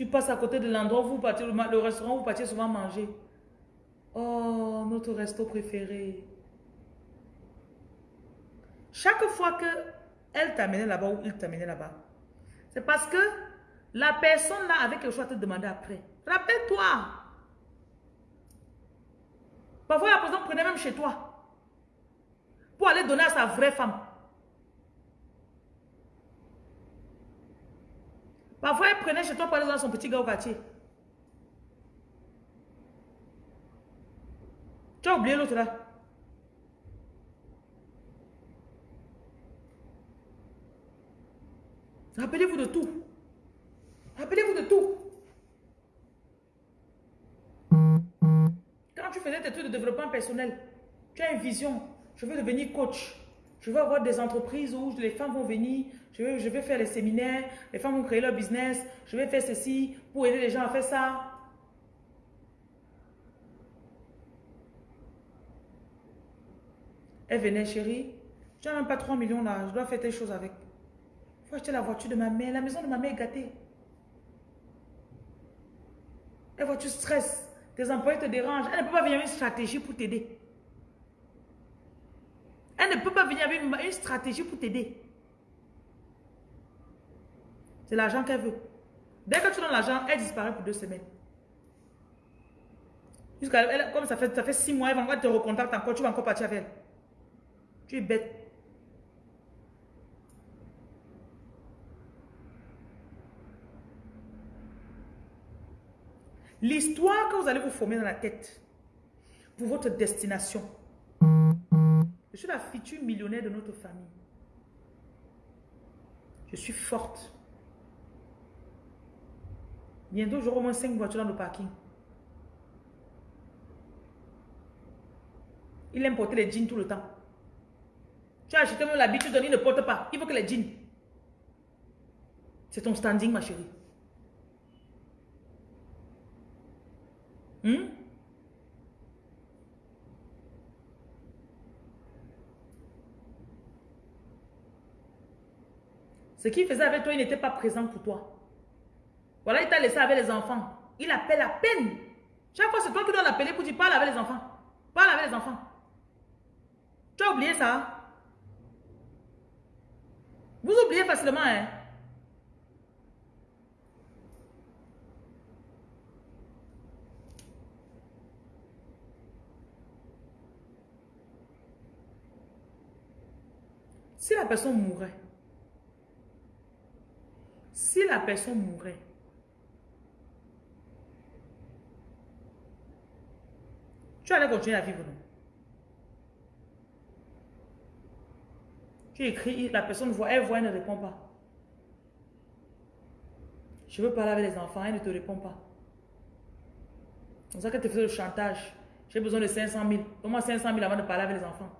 Tu passes à côté de l'endroit où vous partez, le restaurant où vous partez souvent manger. Oh, notre resto préféré. Chaque fois que elle t'amenait là-bas ou il t'amenait là-bas, c'est parce que la personne là avait quelque chose à te demander après. Rappelle-toi. Parfois, la personne prenait même chez toi pour aller donner à sa vraie femme. Parfois, elle prenait chez toi pour aller voir son petit gars au quartier. Tu as oublié l'autre là. Rappelez-vous de tout. Rappelez-vous de tout. Quand tu faisais tes trucs de développement personnel, tu as une vision. Je veux devenir coach. Je veux avoir des entreprises où les femmes vont venir. Je veux, je vais faire les séminaires. Les femmes vont créer leur business. Je vais faire ceci pour aider les gens à faire ça. Elle venait, chérie. Tu n'as même pas 3 millions là. Je dois faire telle chose avec. Il faut acheter la voiture de ma mère. La maison de ma mère est gâtée. La voiture stresse. Tes employés te dérangent. Elle ne peut pas venir avec une stratégie pour t'aider. Elle ne peut pas venir avec une, stratégie pour t'aider. C'est l'argent qu'elle veut. Dès que tu donnes l'argent, elle disparaît pour deux semaines. Jusqu'à comme ça fait, ça fait six mois, elle va te recontacter encore, tu vas encore partir avec elle. Tu es bête. L'histoire que vous allez vous former dans la tête pour votre destination. Je suis la future millionnaire de notre famille. Je suis forte. Bientôt, j'aurai au moins 5 voitures dans le parking. Il aime porter les jeans tout le temps. Tu as acheté même l'habitude, il ne porte pas. Il faut que les jeans. C'est ton standing, ma chérie. Hmm? Ce qu'il faisait avec toi, il n'était pas présent pour toi. Voilà, il t'a laissé avec les enfants. Il appelle à peine. Chaque fois, c'est toi qui dois l'appeler pour dire parle avec les enfants. Parle avec les enfants. Tu as oublié ça? Vous oubliez facilement, hein? Si la personne mourait, si la personne mourait, tu allais continuer à vivre, non? Tu écris, la personne voit, elle voit, elle ne répond pas. Je veux parler avec les enfants, elle ne te répond pas. C'est ça qu'elle te fait le chantage. J'ai besoin de 500 000. Donne-moi 500 000 avant de parler avec les enfants.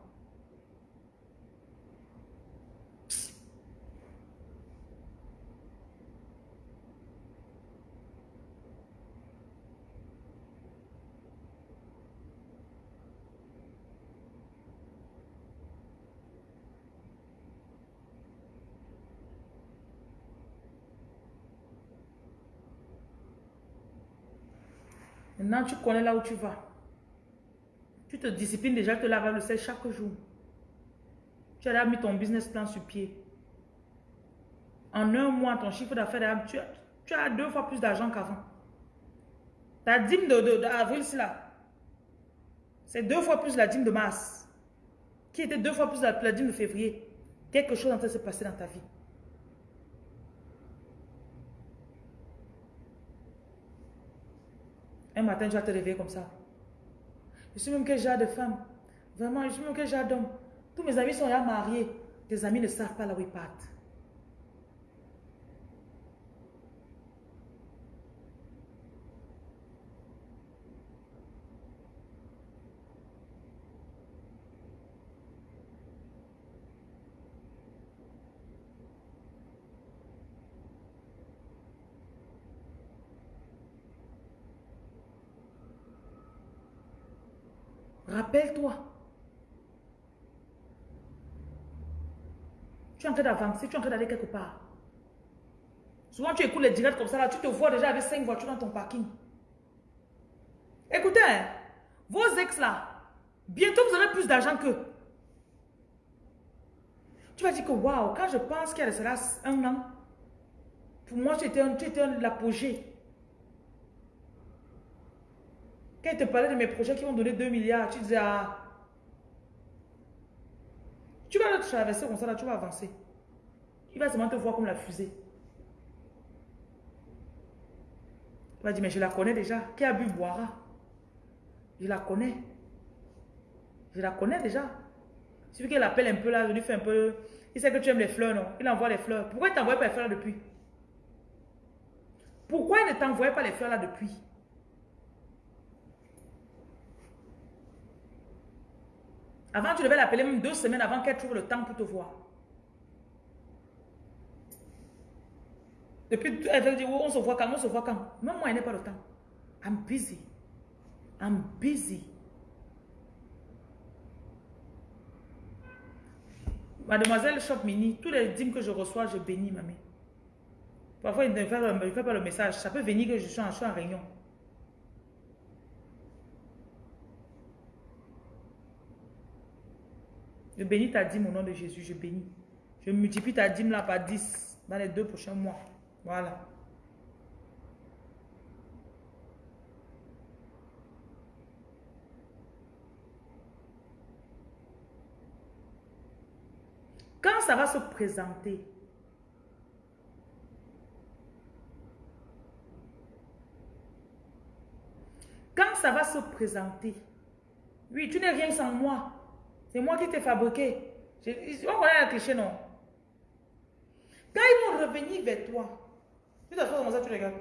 Maintenant, tu connais là où tu vas. Tu te disciplines déjà, tu te laves le sel chaque jour. Tu as mis ton business plan sur pied. En un mois, ton chiffre d'affaires, tu, as deux fois plus d'argent qu'avant. Ta dîme d'avril, c'est là. C'est deux fois plus la dîme de mars. Qui était deux fois plus la, la dîme de février. Quelque chose en train de se passer dans ta vie. Un matin, tu vas te réveiller comme ça. Je suis même quel genre de femme. Vraiment, je suis même quel genre d'homme. Tous mes amis sont déjà mariés. Tes amis ne savent pas là où ils partent. Rappelle-toi. Tu es en train d'avancer, tu es en train d'aller quelque part. Souvent, tu écoutes les directs comme ça, là, tu te vois déjà avec cinq voitures dans ton parking. Écoutez, hein, vos ex là, bientôt vous aurez plus d'argent qu'eux. Tu vas dire que waouh, quand je pense qu'il y a cela un an, pour moi, tu étais l'apogée. Quand il te parlait de mes projets qui vont donner 2 milliards, tu disais, ah, tu vas le traverser comme ça, là, tu vas avancer. Il va seulement te voir comme la fusée. Il va dire, mais je la connais déjà. Qui a bu boira? Je la connais. Je la connais déjà. Il suffit qu'elle appelle un peu là, je lui fais un peu... Il sait que tu aimes les fleurs, non? Il envoie les fleurs. Pourquoi il ne t'envoie pas les fleurs là depuis? Pourquoi il ne t'envoie pas les fleurs là depuis? Avant, tu devais l'appeler même deux semaines avant qu'elle trouve le temps pour te voir. Depuis, elle veut dire, oh, on se voit quand, on se voit quand. Même moi, elle n'a pas le temps. I'm busy. I'm busy. Mademoiselle Shop Mini, tous les dîmes que je reçois, je bénis, mamie. Parfois, il ne fait, pas le message. Ça peut venir que je suis en, je en réunion. Je bénis ta dîme au nom de Jésus, je bénis. Je multiplie ta dîme là par 10 dans les deux prochains mois. Voilà. Quand ça va se présenter, quand ça va se présenter, oui, tu n'es rien sans moi. C'est moi qui t'ai fabriqué. on va la cliché, non? Quand ils vont revenir vers toi, tu faire comme ça, tu regardes.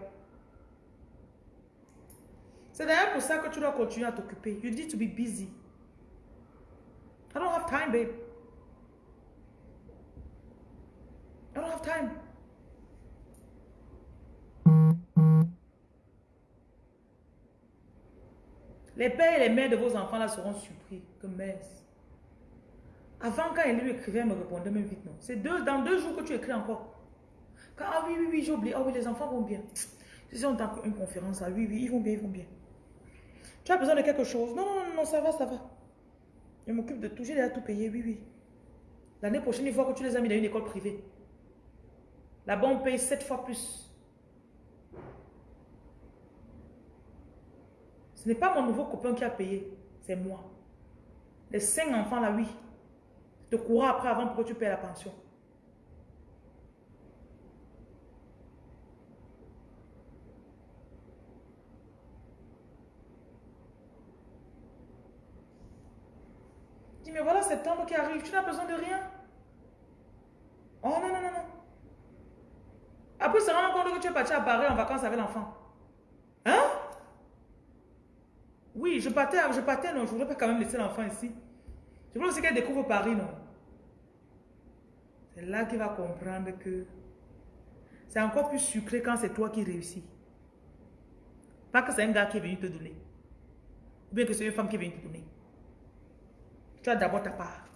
C'est d'ailleurs pour ça que tu dois continuer à t'occuper. You need to be busy. I don't have time, babe. I don't have time. Les pères et les mères de vos enfants là seront surpris. Que messe. Avant, quand elle lui écrivait, elle me répondait même vite non. C'est deux, dans deux jours que tu écris encore. Ah oui, oui, oui, j'ai oublié. Ah oui, les enfants vont bien. Si on a une conférence, ah oui, oui, ils vont bien, ils vont bien. Tu as besoin de quelque chose? Non, non, non, non, ça va, ça va. Je m'occupe de tout, j'ai déjà tout payé, oui, oui. L'année prochaine, il faut que tu les as mis dans une école privée. Là-bas, on paye sept fois plus. Ce n'est pas mon nouveau copain qui a payé, c'est moi. Les cinq enfants là, oui. Te courras après avant pour que tu payes la pension. Dis, mais voilà septembre qui arrive, tu n'as besoin de rien. Oh non, non, non, non. Après, se rendre compte que tu es parti à Paris en vacances avec l'enfant. Hein? Oui, je partais, je partais, non, je ne voudrais pas quand même laisser l'enfant ici. Je veux aussi qu'elle découvre Paris, non? C'est là qu'il va comprendre que c'est encore plus sucré quand c'est toi qui réussis. Pas que c'est un gars qui est venu te donner. Ou bien que c'est une femme qui est venue te donner. Tu as d'abord ta part.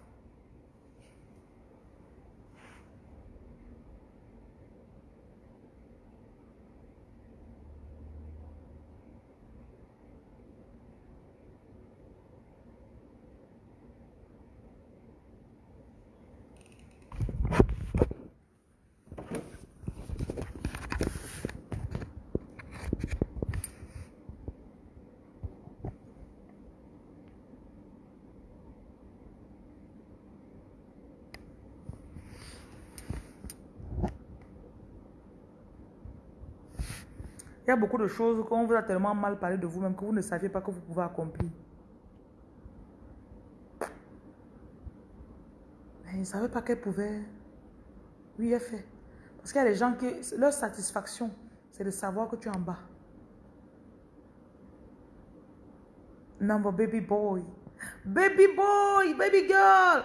Il y a beaucoup de choses qu'on vous a tellement mal parlé de vous-même que vous ne saviez pas que vous pouvez accomplir. Mais il ne savait pas qu'elle pouvait. Oui, elle fait. Parce qu'il y a des gens qui, leur satisfaction, c'est de savoir que tu es en bas. Number baby boy. Baby boy, baby girl.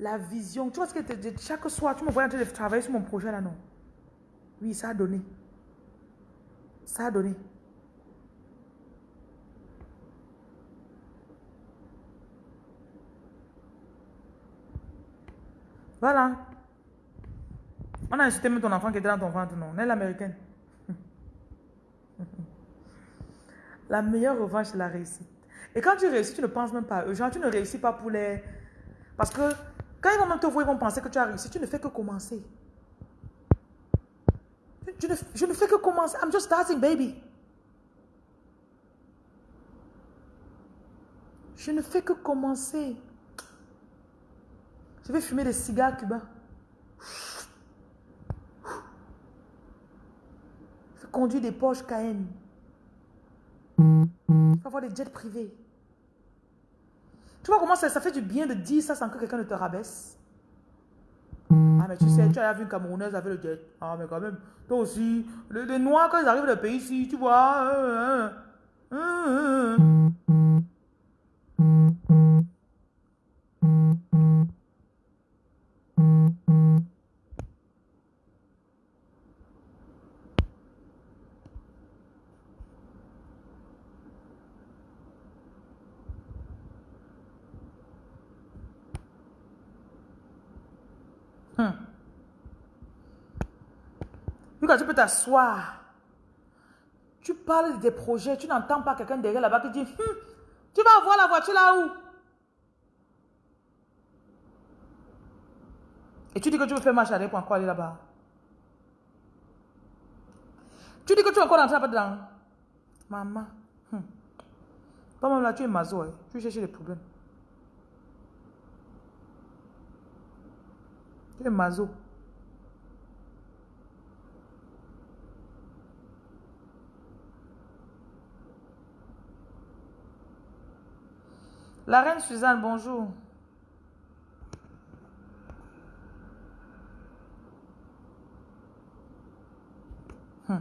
La vision. Tu vois ce que tu chaque soir, tu me vois en train de travailler sur mon projet là, non? Oui, ça a donné. Ça a donné. Voilà. On a insulté même ton enfant qui était dans ton ventre, non? On est l'américaine. [LAUGHS] La meilleure revanche, c'est la réussite. Et quand tu réussis, tu ne penses même pas à eux. Genre, tu ne réussis pas pour les... Parce que quand ils vont même te voir, ils vont penser que tu as réussi. Tu ne fais que commencer. Je ne, fais que commencer. I'm just starting, baby. Je ne fais que commencer. Je vais fumer des cigares cubains. Je vais conduire des Porsche Cayenne. Je vais avoir des jets privés. Tu vois comment ça, ça fait du bien de dire ça sans que quelqu'un ne te rabaisse? Ah, mais tu sais, tu as vu une Camerounaise avec le jet. Ah, mais quand même, toi aussi, les, Noirs, quand ils arrivent dans le pays ici, tu vois. Hein, hein, t'asseoir. Tu parles de tes projets, tu n'entends pas quelqu'un derrière là-bas qui dit hum, Tu vas avoir la voiture là où Et tu dis que tu veux faire marche arrière pour encore aller là-bas. Tu dis que tu vas encore là-bas dedans. Maman. Hum. Même là, tu es mazo. Hein. Tu cherches les problèmes. Tu es mazo. La reine Suzanne, bonjour. Hmm.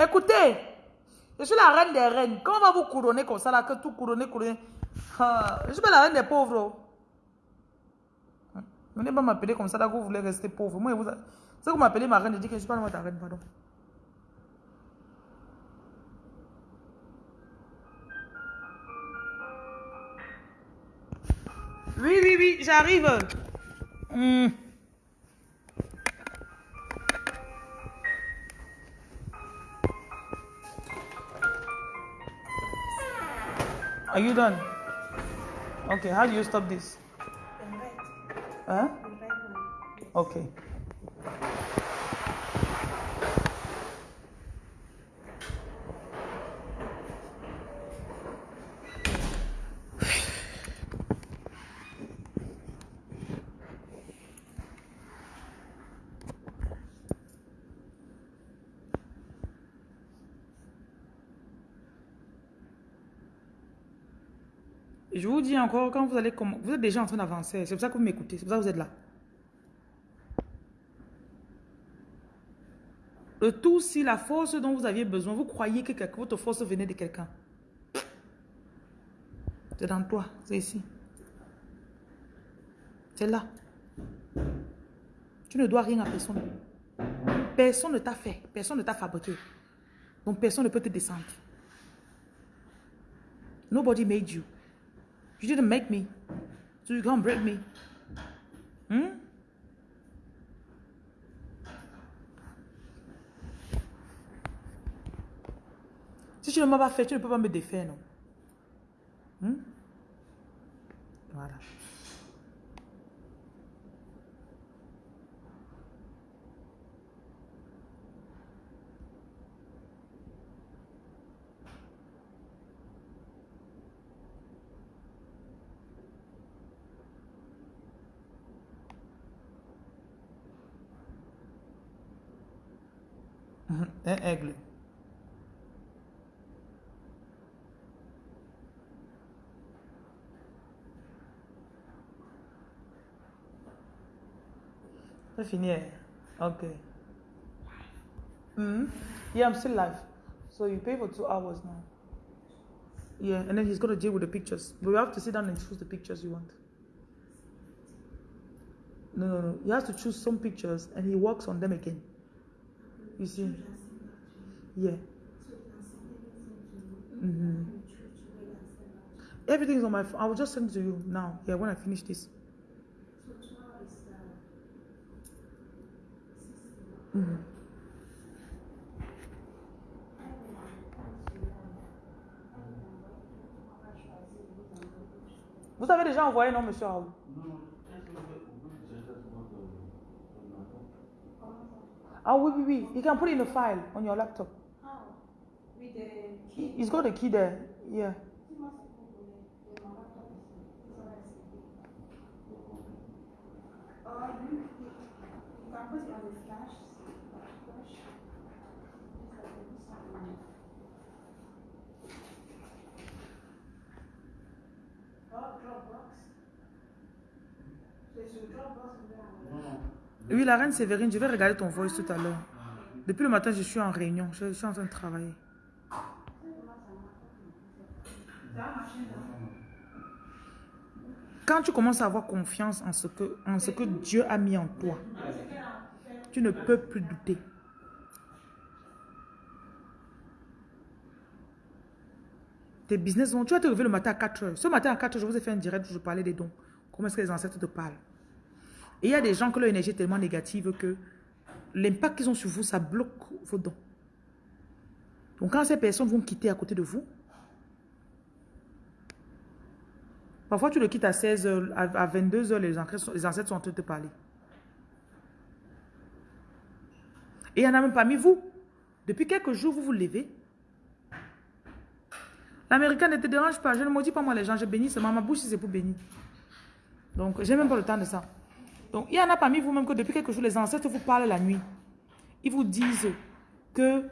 Écoutez, je suis la reine des reines. Comment on va vous couronner comme ça, là, que tout couronner, couronner? Ah, Je suis pas la reine des pauvres. Hmm. Venez pas m'appeler comme ça, là, que vous voulez rester pauvre. Moi, vous, si vous m'appelez ma reine, je dis que je ne suis pas ta reine, pardon. Oui, oui, oui, j'arrive. Are you done? Okay, how do you stop this? Huh? Okay. Dis encore, quand vous allez vous êtes déjà en train d'avancer. C'est pour ça que vous m'écoutez. C'est pour ça que vous êtes là. Le tout, si la force dont vous aviez besoin, vous croyez que votre force venait de quelqu'un. C'est dans toi, c'est ici. C'est là. Tu ne dois rien à personne. Personne ne t'a fait, personne ne t'a fabriqué. Donc personne ne peut te descendre. Nobody made you. You didn't make me. So you can't break me. Hmm? Si tu ne m'as pas fait, tu ne peux pas me défaire, non? Hmm? Voilà. Un aigle. C'est fini. Okay. Mm. Yeah, I'm still live. So you pay for two hours now. Yeah, and then he's to deal with the pictures. But you have to sit down and choose the pictures you want. No, no, no. You have to choose some pictures and he works on them again. You see? Yeah. Mm-hmm. Everything's on my phone. I will just send it to you now. Yeah, when I finish this. Mm-hmm. Vous avez déjà envoyé, non, monsieur Raoul? Oh, oui, oui, oui. You can put it in a file on your laptop. It's got a key there. Yeah. Oui, la reine Séverine, je vais regarder ton voice tout à l'heure. Depuis le matin, je suis en réunion. Je, suis en train de travailler. Quand tu commences à avoir confiance en ce que, en ce que Dieu a mis en toi, tu ne peux plus douter. Tes business, tu vas te lever le matin à 4 heures. Ce matin à 4 heures, je vous ai fait un direct où je parlais des dons. Comment est-ce que les ancêtres te parlent? Et il y a des gens que leur énergie est tellement négative que l'impact qu'ils ont sur vous, ça bloque vos dons. Donc quand ces personnes vont quitter à côté de vous, parfois tu le quittes à 16 h à 22 h les ancêtres sont en train de te parler. Et il y en a même parmi vous. Depuis quelques jours, vous vous levez. L'américain ne te dérange pas. Je ne maudis pas moi les gens. Je bénis seulement. Ma bouche, c'est pour bénir. Donc, j'ai même pas le temps de ça. Donc, il y en a parmi vous-même que depuis quelques jours, les ancêtres vous parlent la nuit. Ils vous disent que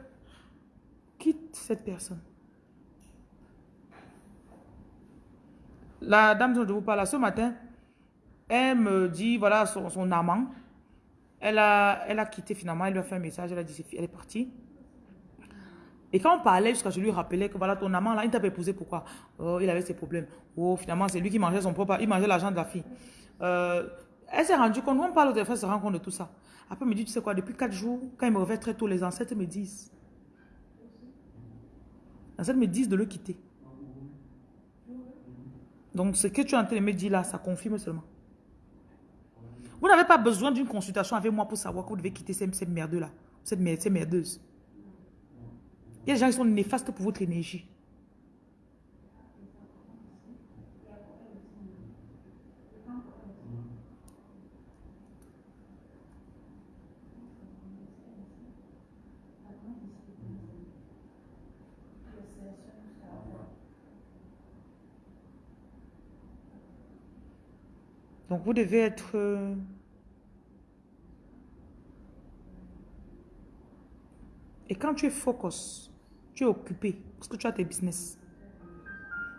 quitte cette personne. La dame dont je vous parle ce matin, elle me dit, voilà, son, amant, elle a, elle a quitté finalement, elle lui a fait un message, elle a dit, elle est partie. Et quand on parlait, jusqu'à je lui rappelais que voilà, ton amant là, il t'a épousé pourquoi? Oh, il avait ses problèmes. Oh, finalement, c'est lui qui mangeait son propre, il mangeait l'argent de la fille. Euh, elle s'est rendue compte, on parle au téléphone, elle se rend compte de tout ça. Après, elle me dit, tu sais quoi, depuis quatre jours, quand il me réveille très tôt, les ancêtres me disent. Les ancêtres me disent de le quitter. Donc, ce que tu es en train de me dire là, ça confirme seulement. Vous n'avez pas besoin d'une consultation avec moi pour savoir que vous devez quitter ces, ces merdeux-là, ces, ces merdeuses. Il y a des gens qui sont néfastes pour votre énergie. Donc vous devez être... Euh, et quand tu es focus, tu es occupé, parce que tu as tes business,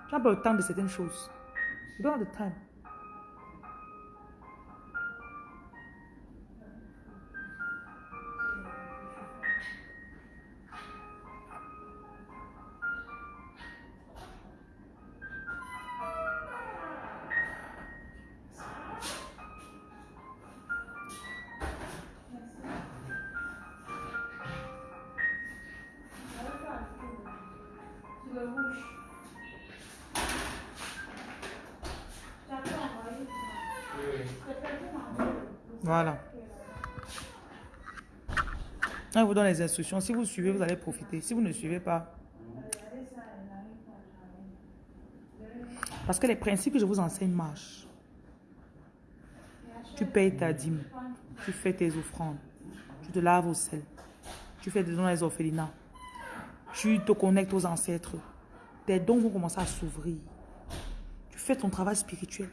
tu n'as pas le temps de certaines choses. You don't have the time. Voilà. Je vous donne les instructions. Si vous suivez, vous allez profiter. Si vous ne suivez pas... Parce que les principes que je vous enseigne marchent. Tu payes ta dîme. Tu fais tes offrandes. Tu te laves au sel. Tu fais des dons à les orphelinats. Tu te connectes aux ancêtres. Tes dons vont commencer à s'ouvrir. Tu fais ton travail spirituel.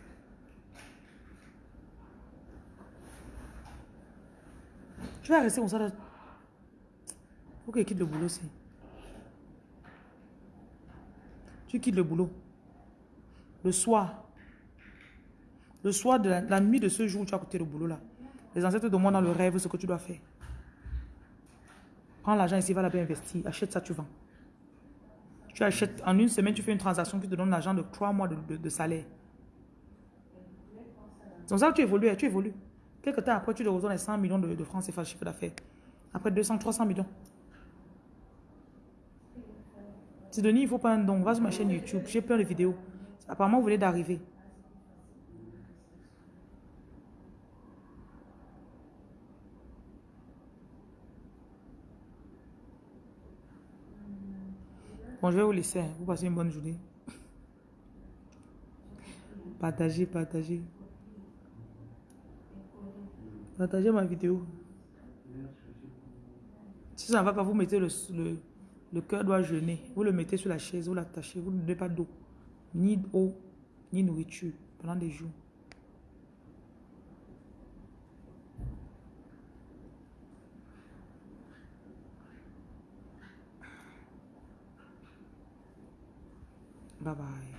Tu vas rester comme ça. Il faut qu'il quitte le boulot aussi. Tu quittes le boulot. Le soir. Le soir de la, nuit de ce jour où tu as quitté le boulot là. Les ancêtres te demandent dans le rêve ce que tu dois faire. Prends l'argent ici, va là-bas investir. Achète ça, tu vends. Tu achètes, en une semaine, tu fais une transaction qui te donne l'argent de trois mois de, salaire. C'est ça que tu évolues, tu évolues. Quelque temps après, tu te reçois les 100 millions de, de francs CFA chiffre d'affaires. Après 200, 300 millions. Denis, il ne faut pas un don. Va sur ma chaîne YouTube. J'ai plein de vidéos. Apparemment, vous venez d'arriver. Bon, je vais vous laisser. Vous passez une bonne journée. Partagez, partagez. Partagez ma vidéo. Si ça ne va pas, vous mettez le, le, cœur doit jeûner. Vous le mettez sur la chaise, vous l'attachez. Vous ne donnez pas d'eau, ni d'eau, ni nourriture pendant des jours. Bye bye.